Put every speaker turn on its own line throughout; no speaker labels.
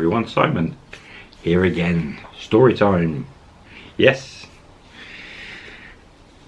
everyone, Simon here again. Story time. Yes.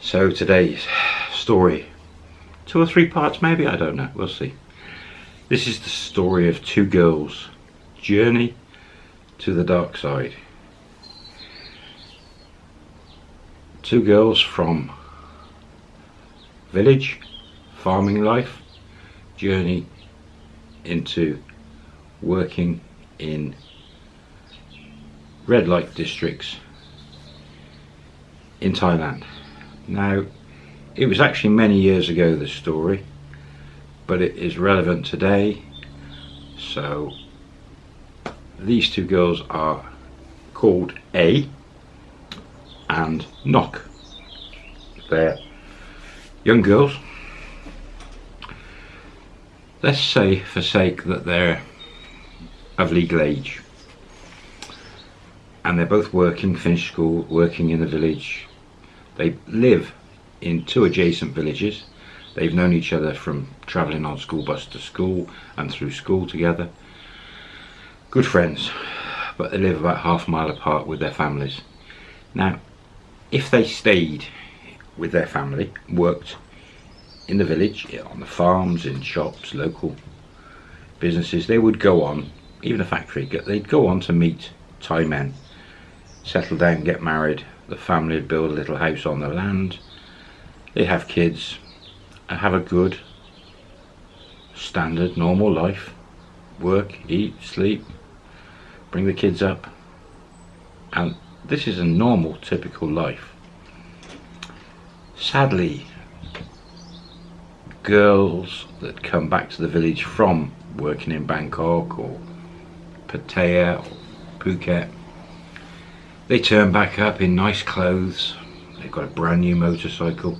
So today's story, two or three parts maybe, I don't know, we'll see. This is the story of two girls' journey to the dark side. Two girls from village, farming life, journey into working in red light districts in Thailand. Now, it was actually many years ago, this story, but it is relevant today. So, these two girls are called A and Nok. They're young girls. Let's say for sake that they're of legal age and they're both working, finished school, working in the village. They live in two adjacent villages. They've known each other from travelling on school bus to school and through school together. Good friends, but they live about half a mile apart with their families. Now, if they stayed with their family, worked in the village, on the farms, in shops, local businesses, they would go on, even a factory, they'd go on to meet Thai men settle down, get married, the family would build a little house on the land, they'd have kids, and have a good, standard, normal life, work, eat, sleep, bring the kids up, and this is a normal, typical life. Sadly, girls that come back to the village from working in Bangkok or Pattaya or Phuket they turn back up in nice clothes. They've got a brand new motorcycle.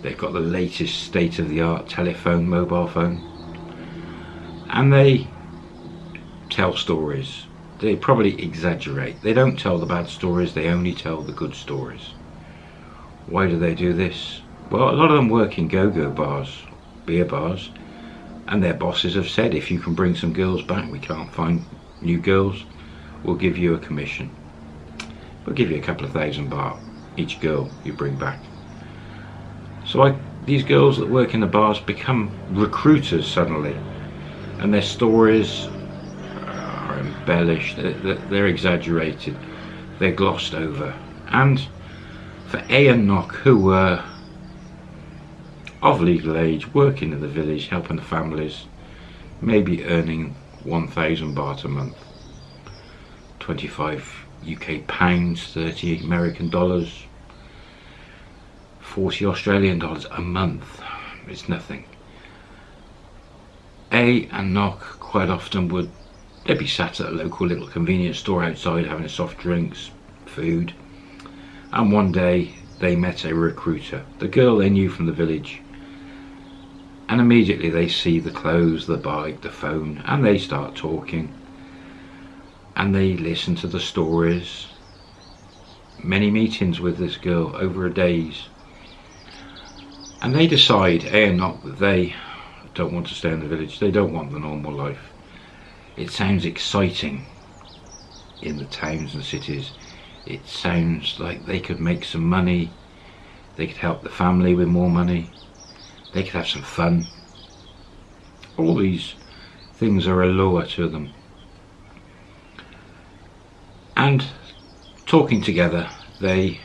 They've got the latest state-of-the-art telephone, mobile phone. And they tell stories. They probably exaggerate. They don't tell the bad stories, they only tell the good stories. Why do they do this? Well, a lot of them work in go-go bars, beer bars, and their bosses have said if you can bring some girls back, we can't find new girls, we'll give you a commission. We'll give you a couple of thousand baht each girl you bring back. So I, these girls that work in the bars become recruiters suddenly and their stories are embellished, they're, they're exaggerated, they're glossed over. And for A and Nok, who were of legal age, working in the village, helping the families, maybe earning 1,000 baht a month, 25 UK pounds, 30 American dollars, 40 Australian dollars a month. It's nothing. A and Nok quite often would they'd be sat at a local little convenience store outside having soft drinks, food, and one day they met a recruiter, the girl they knew from the village. And immediately they see the clothes, the bike, the phone, and they start talking. And they listen to the stories. Many meetings with this girl over a days. And they decide eh, A and Nok that they don't want to stay in the village. They don't want the normal life. It sounds exciting in the towns and cities. It sounds like they could make some money. They could help the family with more money they could have some fun. All these things are a lure to them. And talking together they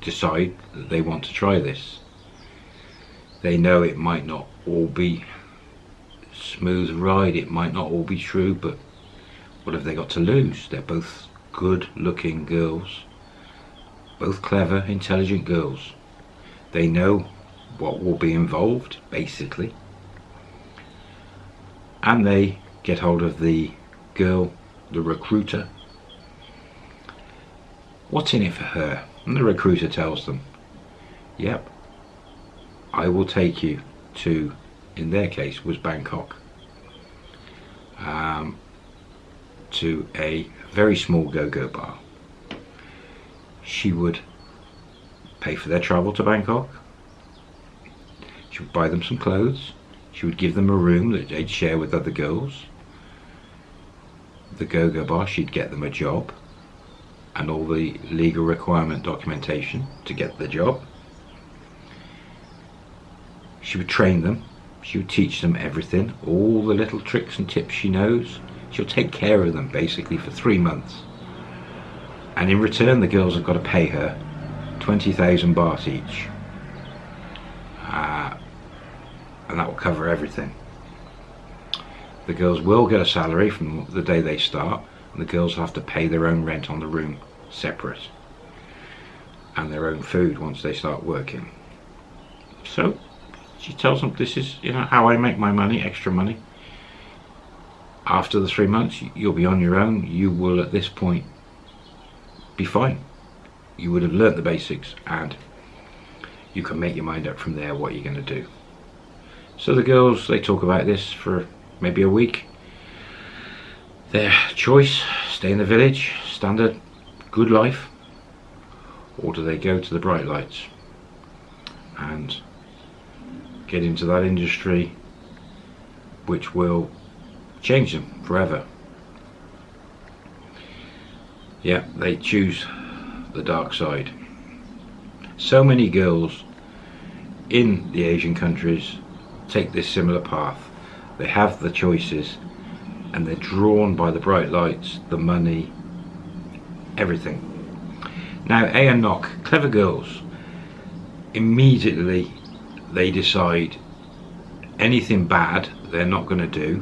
decide that they want to try this. They know it might not all be smooth ride it might not all be true but what have they got to lose? They're both good looking girls both clever intelligent girls. They know what will be involved basically and they get hold of the girl the recruiter What's in it for her? And the recruiter tells them, yep, I will take you to, in their case, was Bangkok, um, to a very small go-go bar. She would pay for their travel to Bangkok. She would buy them some clothes. She would give them a room that they'd share with other girls. the go-go bar, she'd get them a job and all the legal requirement documentation to get the job. She would train them. She would teach them everything, all the little tricks and tips she knows. She'll take care of them basically for three months. And in return, the girls have got to pay her 20,000 baht each. Uh, and that will cover everything. The girls will get a salary from the day they start, and the girls have to pay their own rent on the room separate and their own food once they start working. So she tells them this is you know how I make my money extra money. After the three months you'll be on your own. You will at this point be fine. You would have learnt the basics and you can make your mind up from there what you're going to do so the girls they talk about this for maybe a week. Their choice stay in the village standard good life or do they go to the bright lights and get into that industry which will change them forever? Yeah they choose the dark side. So many girls in the Asian countries take this similar path they have the choices and they're drawn by the bright lights the money everything. Now A and Nok, clever girls, immediately they decide anything bad they're not going to do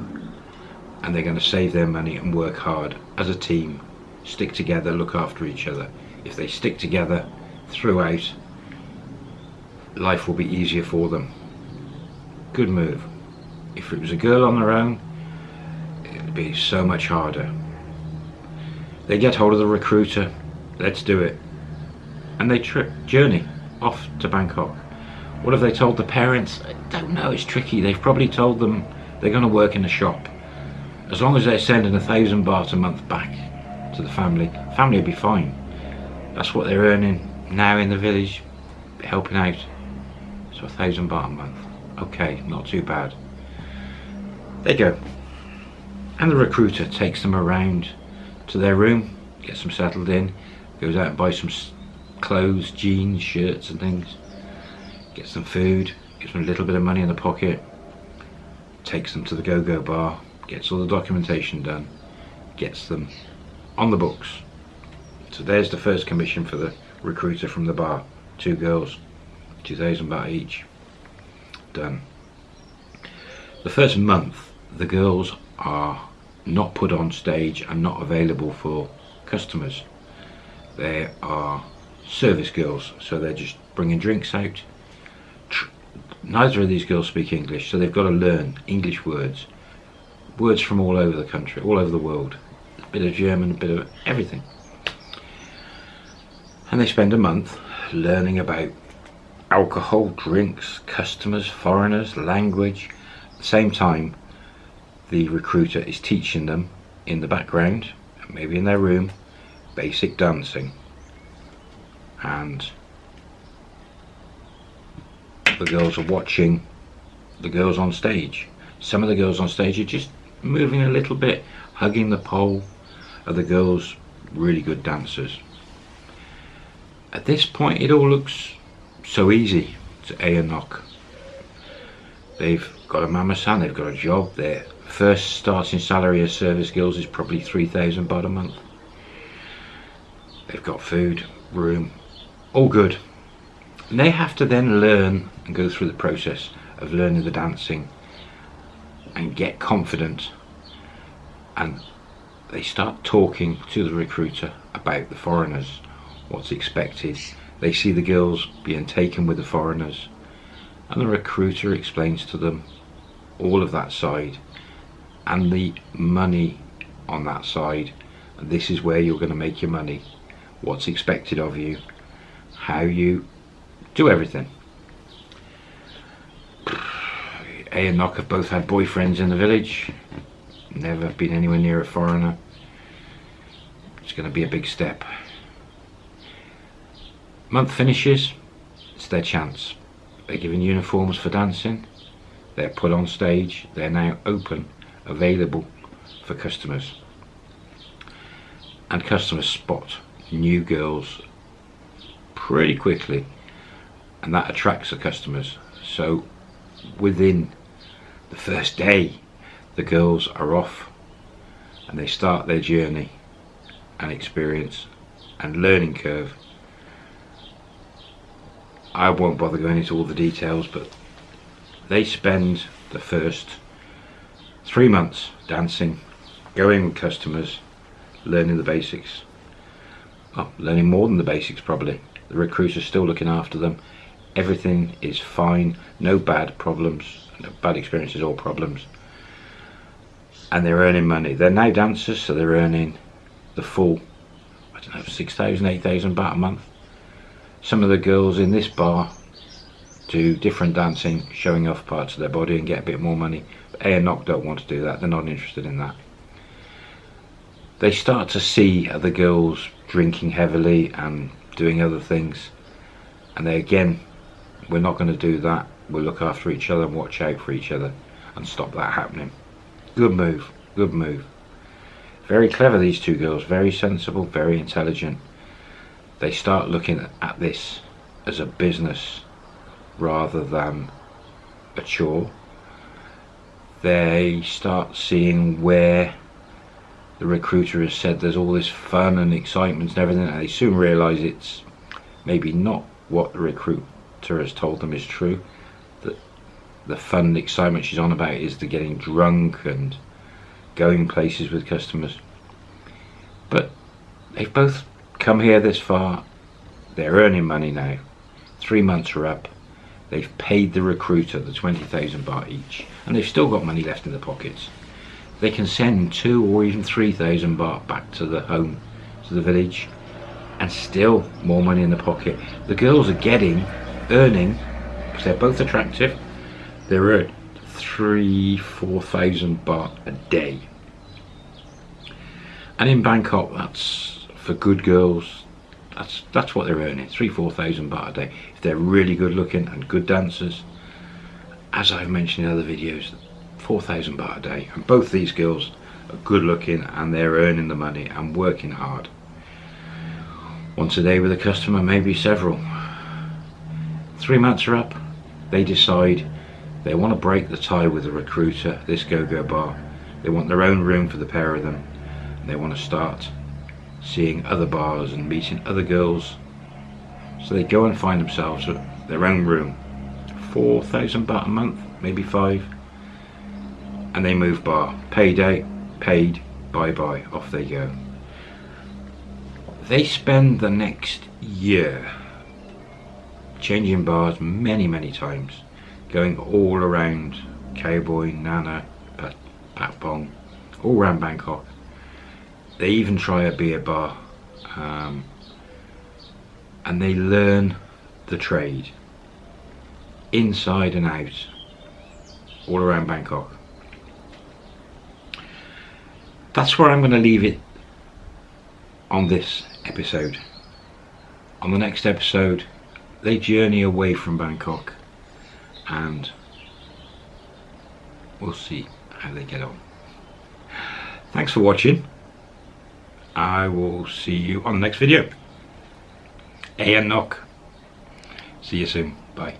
and they're going to save their money and work hard as a team, stick together, look after each other. If they stick together throughout, life will be easier for them. Good move. If it was a girl on their own, it'd be so much harder. They get hold of the recruiter, let's do it. And they trip, journey off to Bangkok. What have they told the parents? I don't know, it's tricky. They've probably told them they're going to work in a shop. As long as they're sending a thousand baht a month back to the family, family will be fine. That's what they're earning now in the village, helping out. So a thousand baht a month. Okay, not too bad. They go. And the recruiter takes them around to their room, gets them settled in, goes out and buys some clothes, jeans, shirts and things, gets some food, gives them a little bit of money in the pocket, takes them to the go-go bar, gets all the documentation done, gets them on the books. So there's the first commission for the recruiter from the bar. Two girls, 2,000 baht each. Done. The first month, the girls are not put on stage and not available for customers. They are service girls, so they're just bringing drinks out. Neither of these girls speak English, so they've got to learn English words. Words from all over the country, all over the world. A bit of German, a bit of everything. And they spend a month learning about alcohol, drinks, customers, foreigners, language. At the same time, the recruiter is teaching them in the background, maybe in their room, basic dancing. And the girls are watching the girls on stage. Some of the girls on stage are just moving a little bit, hugging the pole. Are the girls really good dancers? At this point, it all looks so easy to A and Nok. They've got a mama san, they've got a job, they're first starting salary as service girls is probably 3,000 baht a month. They've got food, room, all good. And they have to then learn and go through the process of learning the dancing and get confident and they start talking to the recruiter about the foreigners, what's expected. They see the girls being taken with the foreigners and the recruiter explains to them all of that side and the money on that side. This is where you're going to make your money. What's expected of you. How you do everything. A and Nok have both had boyfriends in the village. Never been anywhere near a foreigner. It's going to be a big step month finishes it's their chance. They're given uniforms for dancing. They're put on stage. They're now open available for customers. and customers spot new girls pretty quickly. And that attracts the customers. So within the first day the girls are off and they start their journey and experience and learning curve I won't bother going into all the details but they spend the first three months dancing going with customers learning the basics. Oh, learning more than the basics probably. The recruiter's are still looking after them. Everything is fine. No bad problems no bad experiences or problems. And they're earning money. They're now dancers so they're earning the full I don't know 6,000 8,000 baht a month some of the girls in this bar do different dancing showing off parts of their body and get a bit more money. A and Nok don't want to do that. They're not interested in that. They start to see other girls drinking heavily and doing other things. And they again we're not going to do that. We'll look after each other and watch out for each other and stop that happening. Good move. Good move. Very clever these two girls. Very sensible very intelligent they start looking at this as a business rather than a chore. They start seeing where the recruiter has said there's all this fun and excitement and everything and they soon realize it's maybe not what the recruiter has told them is true that the fun and excitement she's on about is the getting drunk and going places with customers. But they've both come here this far. They're earning money now. Three months are up. They've paid the recruiter the 20,000 baht each and they've still got money left in their pockets. They can send two or even three thousand baht back to the home to the village and still more money in the pocket. The girls are getting earning because they're both attractive they're at three four thousand baht a day. And in Bangkok that's for good girls that's that's what they're earning three four thousand baht a day. If they're really good looking and good dancers as I've mentioned in other videos 4,000 baht a day. And both these girls are good looking and they're earning the money and working hard. Once a day with a customer maybe several. Three months are up. They decide they want to break the tie with the recruiter this go-go bar. They want their own room for the pair of them. They want to start seeing other bars and meeting other girls so they go and find themselves at their own room 4,000 baht a month maybe five and they move bar. Payday, paid, bye bye, off they go. They spend the next year changing bars many, many times, going all around Cowboy, Nana, Pat, Patpong, all around Bangkok. They even try a beer bar um, and they learn the trade inside and out all around Bangkok that's where I'm going to leave it on this episode. On the next episode, they journey away from Bangkok and we'll see how they get on. Thanks for watching. I will see you on the next video. A and Nok. See you soon. Bye.